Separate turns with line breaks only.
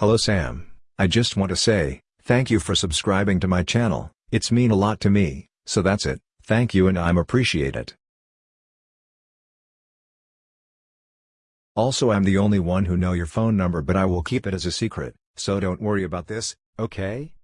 Hello Sam, I just want to say, thank you for subscribing to my channel, it's mean a lot to me, so that's it, thank you and I'm appreciate it. Also I'm the only one who know your phone number but I will keep it as a secret, so don't worry about this, okay?